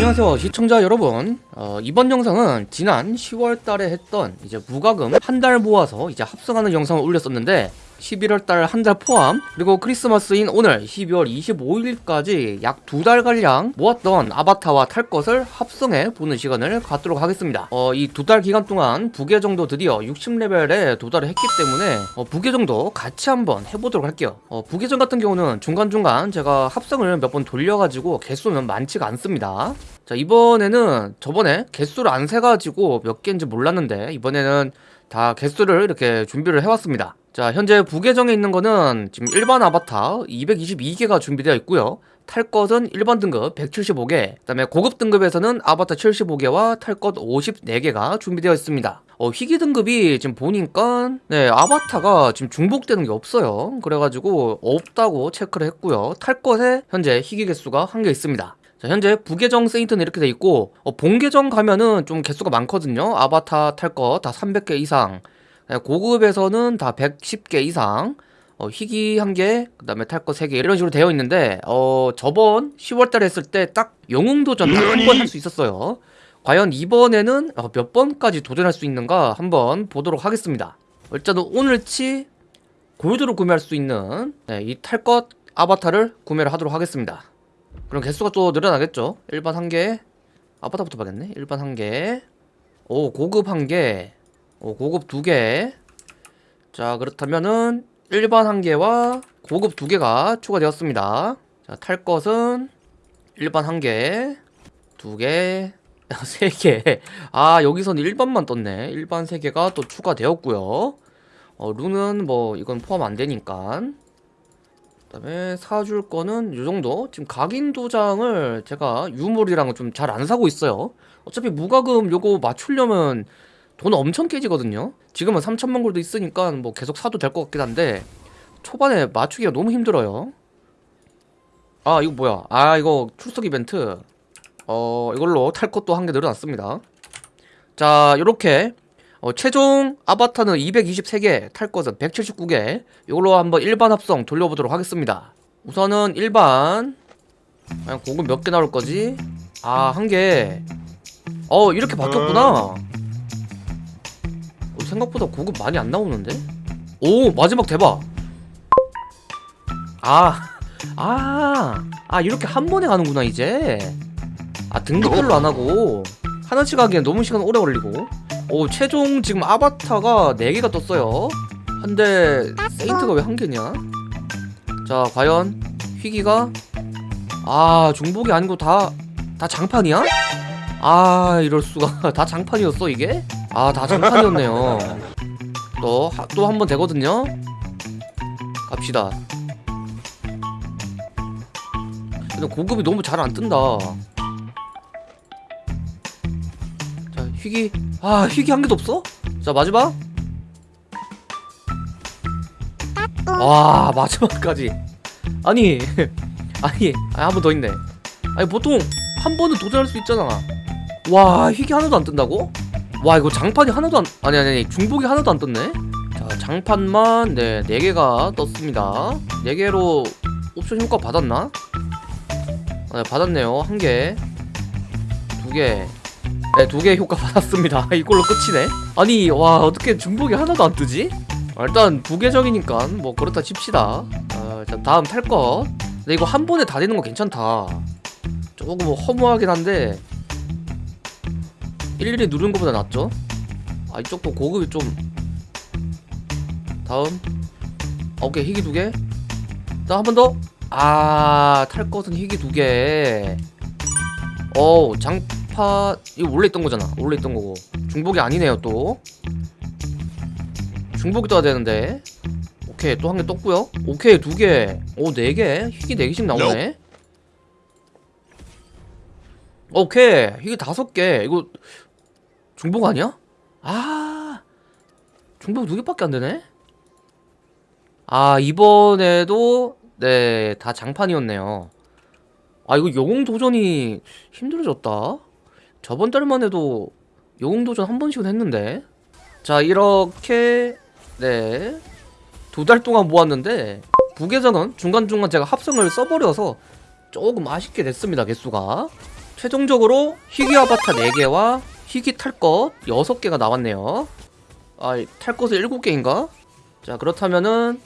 안녕하세요 시청자 여러분. 어, 이번 영상은 지난 10월달에 했던 이제 무과금 한 달 모아서 이제 합성하는 영상을 올렸었는데 11월달 한 달 포함 그리고 크리스마스인 오늘 12월 25일까지 약 두 달가량 모았던 아바타와 탈 것을 합성해 보는 시간을 갖도록 하겠습니다. 어, 이 두 달 기간 동안 부계 정도 드디어 60레벨에 도달을 했기 때문에 어, 부계 정도 같이 한번 해보도록 할게요. 어, 부계정 같은 경우는 중간중간 제가 합성을 몇 번 돌려가지고 개수는 많지가 않습니다. 자 이번에는 저번에 개수를 안 세가지고 몇 개인지 몰랐는데 이번에는 다 개수를 이렇게 준비를 해왔습니다 자 현재 부계정에 있는 거는 지금 일반 아바타 222개가 준비되어 있고요. 탈 것은 일반 등급 175개 그 다음에 고급 등급에서는 아바타 75개와 탈 것 54개가 준비되어 있습니다. 어, 희귀 등급이 지금 보니까 네 아바타가 지금 중복되는 게 없어요. 그래가지고 없다고 체크를 했고요. 탈 것에 현재 희귀 개수가 한 개 있습니다. 자, 현재 부계정 세인트는 이렇게 돼 있고 어, 본계정 가면은 좀 개수가 많거든요. 아바타 탈 것 다 300개 이상 네, 고급에서는 다 110개 이상 어, 희귀 1개, 그 다음에 탈거 3개 이런 식으로 되어 있는데 어, 저번 10월달에 했을 때 딱 영웅도전 딱한번 할 수 있었어요. 과연 이번에는 어, 몇 번까지 도전할 수 있는가 한번 보도록 하겠습니다. 일단은 오늘치 골드로 구매할 수 있는 네, 이탈 것 아바타를 구매를 하도록 하겠습니다. 그럼 개수가 또 늘어나겠죠? 일반 1개 아바타부터 봐야겠네. 일반 1개. 오 고급 1개 오 고급 2개. 자 그렇다면은 일반 1개와 고급 2개가 추가되었습니다. 자 탈 것은 일반 1개 2개 3개. 아 여기서는 일반만 떴네. 일반 3개가 또 추가되었고요. 어 룬은 뭐 이건 포함 안 되니까. 그 다음에 사줄 거는 요정도. 지금 각인 도장을 제가 유물이랑 좀 잘 안 사고 있어요. 어차피 무과금 요거 맞추려면 돈 엄청 깨지거든요. 지금은 3천만 골도 있으니까 뭐 계속 사도 될 것 같긴 한데 초반에 맞추기가 너무 힘들어요. 아 이거 뭐야? 아 이거 출석 이벤트. 어 이걸로 탈 것도 한 개 늘어났습니다. 자 요렇게 어, 최종 아바타는 223개 탈 것은 179개. 이걸로 한번 일반 합성 돌려보도록 하겠습니다. 우선은 일반. 과연 고급 몇개 나올 거지? 아 한 개 어 이렇게 바뀌었구나. 어, 생각보다 고급 많이 안 나오는데? 오 마지막 대박. 아 아, 아 이렇게 한 번에 가는구나 이제. 아 등급별로 안 하고. 하나씩 하기엔 너무 시간 오래 걸리고. 오 최종 지금 아바타가 4개가 떴어요. 한데 세인트가 왜 한 개냐? 자 과연 희귀가? 아 중복이 아니고 다다 장판이야? 아 이럴수가. 다 장판이었어 이게? 아 다 장판이었네요. 또 또 한 번 되거든요? 갑시다. 근데 고급이 너무 잘 안 뜬다. 자 희귀. 아 희귀 한 개도 없어? 자 마지막. 와 마지막까지. 아니 아니 한 번 더 있네. 아니 보통 한 번은 도전할 수 있잖아. 와 희귀 하나도 안 뜬다고? 와 이거 장판이 하나도 안 아니 아니 아니 중복이 하나도 안 떴네 자 장판만 네 4개가 떴습니다 4개로 옵션 효과 받았나? 아, 네, 받았네요 한개 두개 네, 두개 효과 받았습니다. 이걸로 끝이네. 아니, 와, 어떻게 중복이 하나도 안 뜨지? 아, 일단 부계적이니까 뭐 그렇다 칩시다. 아, 자, 다음 탈 것. 근데 이거 한 번에 다 되는 거 괜찮다. 조금 뭐 허무하긴 한데 일일이 누르는 것보다 낫죠? 아, 이쪽도 고급이 좀. 다음. 아, 오케이. 희귀 두 개. 다음 한번 더. 아, 탈 것은 희귀 두 개. 어우, 장 아파 이거 원래 있던 거잖아. 원래 있던 거고. 중복이 아니네요 또. 중복이 떠야 되는데. 오케이. 또 한 개 떴고요. 오케이 두개오 네개. 희귀 네 개씩 나오네. 오케이. 희귀 다섯 개. 이거 중복 아니야? 아 중복 두 개밖에 안 되네? 아 이번에도 네 다 장판이었네요. 아 이거 영웅 도전이 힘들어졌다? 저번 달만 해도 영웅 도전 한 번씩은 했는데. 자 이렇게 네 두 달 동안 모았는데 부계정은 중간중간 제가 합성을 써버려서 조금 아쉽게 됐습니다 개수가. 최종적으로 희귀 아바타 4개와 희귀 탈것 6개가 나왔네요. 아, 탈 것을 7개인가? 자, 그렇다면은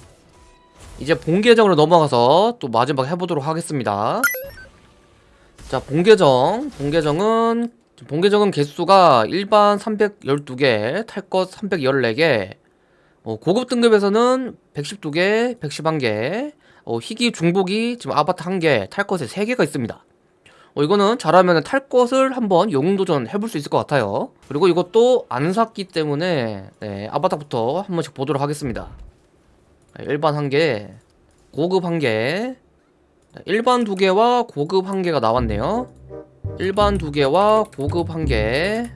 이제 본 계정으로 넘어가서 또 마지막 해보도록 하겠습니다. 자, 본 계정. 본 계정은 본 계정은 개수가 일반 312개, 탈것 314개 어, 고급 등급에서는 112개, 111개 어, 희귀 중복이 지금 아바타 1개, 탈 것에 3개가 있습니다 어, 이거는 잘하면 탈 것을 한번 영웅도전 해볼 수 있을 것 같아요. 그리고 이것도 안 샀기 때문에 네, 아바타부터 한 번씩 보도록 하겠습니다. 네, 일반 1개 고급 1개. 네, 일반 2개와 고급 1개가 나왔네요. 일반 2개와 고급 1개.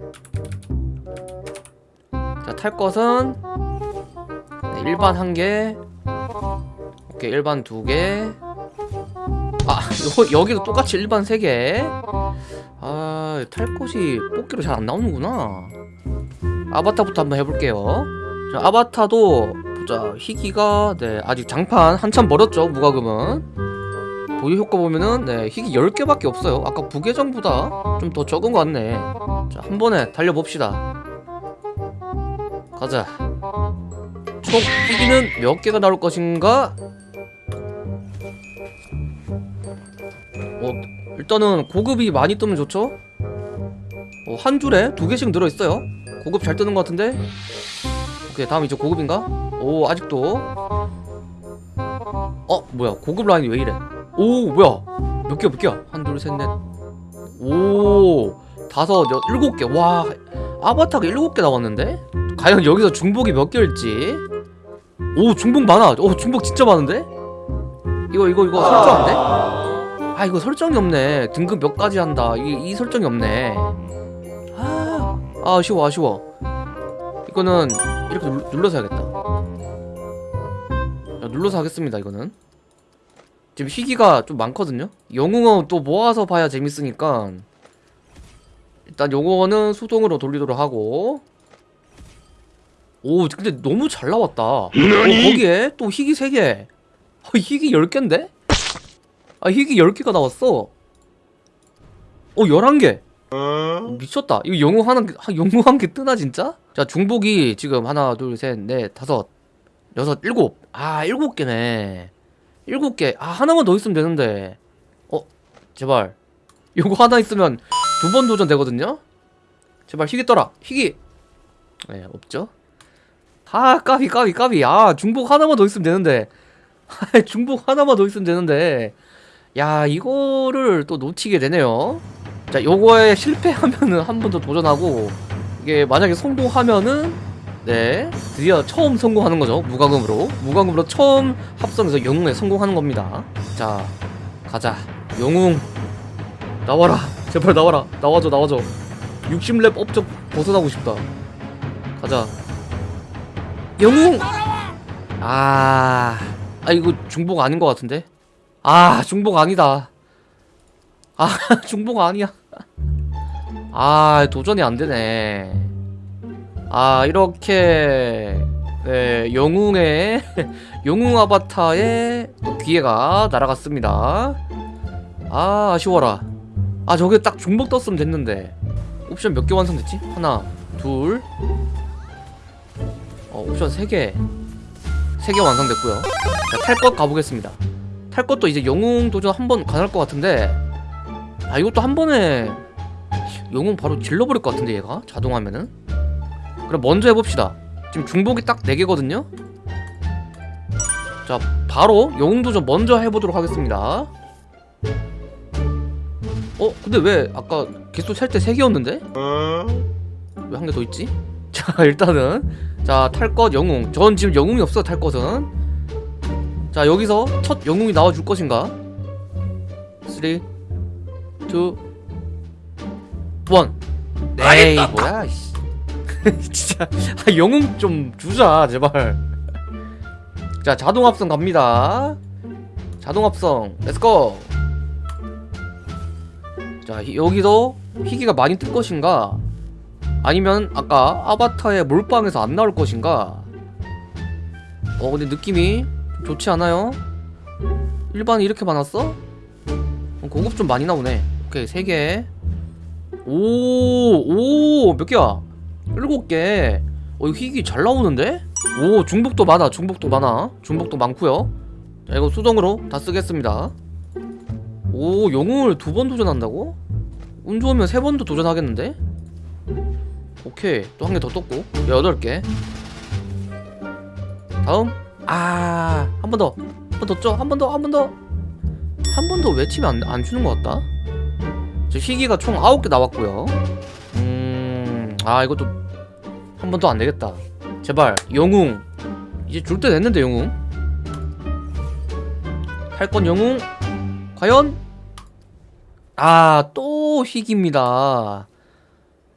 자, 탈 것은 네, 일반 1개. 오케이 일반 2개. 아 요, 여기도 똑같이 일반 3개. 아 탈 것이 뽑기로 잘 안 나오는구나. 아바타부터 한번 해볼게요. 자, 아바타도 보자. 희귀가 네 아직 장판 한참 멀었죠 무과금은. 보유 효과 보면은 네 희귀 10개밖에 없어요. 아까 부계정보다 좀 더 적은 것 같네. 자 한 번에 달려봅시다. 가자. 총 희귀는 몇 개가 나올 것인가 일단은 고급이 많이 뜨면 좋죠? 어, 한 줄에 두 개씩 늘어있어요 고급 잘 뜨는 것 같은데? 오케이 다음 이제 고급인가? 오 아직도 어 뭐야 고급 라인이 왜 이래 오 뭐야 몇 개야 몇 개야 한 둘 셋 넷 오 다섯 여 일곱 개 와 아바타가 일곱 개 나왔는데? 과연 여기서 중복이 몇 개일지 오 중복 많아 오 중복 진짜 많은데? 이거 이거 이거 설정인데? 아 이거 설정이 없네. 등급 몇 가지 한다. 이, 이 설정이 없네. 아, 아 아쉬워 아쉬워. 이거는 이렇게 눌, 눌러 서 해야겠다. 야, 눌러서 하겠습니다 이거는. 지금 희귀가 좀 많거든요? 영웅은 또 모아서 봐야 재밌으니까. 일단 요거는 수동으로 돌리도록 하고. 오 근데 너무 잘 나왔다. 어, 거기에 또 희귀 3개. 어, 희귀 10개인데? 아 희귀 10개가 나왔어. 어 11개. 미쳤다. 이거 영웅 하나 한- 영웅 한 개 뜨나 진짜? 자 중복이 지금 하나 둘셋넷 다섯 여섯 일곱. 아 일곱 개네. 일곱 개아 하나만 더 있으면 되는데. 어 제발. 요거 하나 있으면 두 번 도전 되거든요? 제발 희귀 떠라. 희귀 네 없죠? 아 까비 까비 까비. 아 중복 하나만 더 있으면 되는데. 아, 중복 하나만 더 있으면 되는데 야 이거를 또 놓치게 되네요. 자 요거에 실패하면은 한 번 더 도전하고 이게 만약에 성공하면은 네 드디어 처음 성공하는 거죠 무과금으로. 무과금으로 처음 합성해서 영웅에 성공하는 겁니다. 자 가자. 영웅 나와라. 제발 나와라. 나와줘 나와줘. 60렙 업적 벗어나고 싶다. 가자. 영웅! 아, 아 이거 중복 아닌 것 같은데 아 중복 아니다. 아 중복 아니야. 아 도전이 안 되네. 아 이렇게 네 영웅의 영웅 아바타의 또 기회가 날아갔습니다. 아 아쉬워라. 아 저게 딱 중복 떴으면 됐는데. 옵션 몇 개 완성됐지? 하나 둘. 어, 옵션 3개. 3개 완성됐고요. 자, 탈것 가보겠습니다 탈 것도 이제 영웅 도전 한 번 가능할 것 같은데 아 이것도 한 번에 영웅 바로 질러버릴 것 같은데 얘가? 자동하면은? 그럼 먼저 해봅시다. 지금 중복이 딱 4개거든요? 자 바로 영웅 도전 먼저 해보도록 하겠습니다. 어? 근데 왜 아까 개수 셀 때 3개였는데? 왜 한 개 더 있지? 자 일단은. 자 탈 것 영웅. 전 지금 영웅이 없어 탈 것은 자 여기서 첫 영웅이 나와줄 것인가? 3 2 1 에이 뭐야 씨. 진짜 아, 영웅 좀 주자 제발. 자 자동 합성 갑니다. 자동 합성 let's go 자 희- 여기서 희귀가 많이 뜰 것인가? 아니면 아까 아바타의 몰빵에서 안 나올 것인가? 어 근데 느낌이 좋지 않아요? 일반이 이렇게 많았어? 어, 고급 좀 많이 나오네 오케이 3개 오, 오, 몇 개야? 일곱 개. 어, 이거 희귀 잘 나오는데? 오, 중복도 많아, 중복도 많아. 중복도 많고요 자, 이거 수동으로 다 쓰겠습니다. 오, 영웅을 두 번 도전한다고? 운 좋으면 세 번도 도전하겠는데? 오케이, 또 한 개 더 떴고. 여덟 개. 다음. 아, 한 번 더. 한 번 더 쪄. 한 번 더, 한 번 더. 한 번 더 외치면 안, 안 주는 것 같다. 저 희귀가 총 9개 나왔고요 음... 아 이것도 한 번 더 안 되겠다 제발 영웅 이제 줄 때 됐는데 영웅 탈건 영웅 과연? 아 또 희귀입니다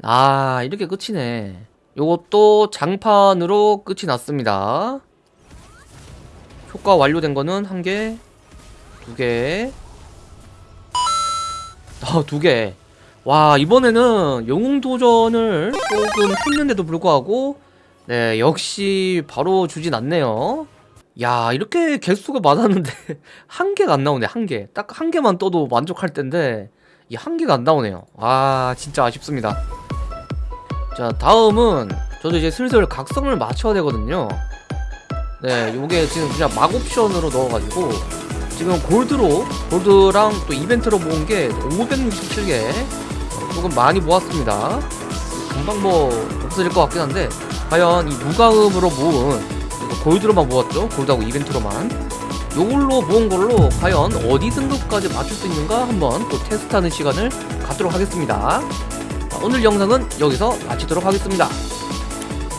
아 이렇게 끝이네 요것도 장판으로 끝이 났습니다 효과 완료된 거는 한 개, 두 개, 아, 두 개. 와, 이번에는 영웅 도전을 조금 했는데도 불구하고, 네, 역시 바로 주진 않네요. 야, 이렇게 개수가 많았는데, 한 개가 안 나오네, 한 개. 딱 한 개만 떠도 만족할 텐데, 이 한 개가 안 나오네요. 아, 진짜 아쉽습니다. 자, 다음은, 저도 이제 슬슬 각성을 맞춰야 되거든요. 네, 요게 지금 그냥 막 옵션으로 넣어가지고, 지금 골드로 골드랑 또 이벤트로 모은 게 567개 조금 많이 모았습니다. 금방 뭐 없어질 것 같긴 한데 과연 이 무가음으로 모은 골드로만 모았죠? 골드하고 이벤트로만. 요걸로 모은 걸로 과연 어디 등급까지 맞출 수 있는가 한번 또 테스트하는 시간을 갖도록 하겠습니다. 자, 오늘 영상은 여기서 마치도록 하겠습니다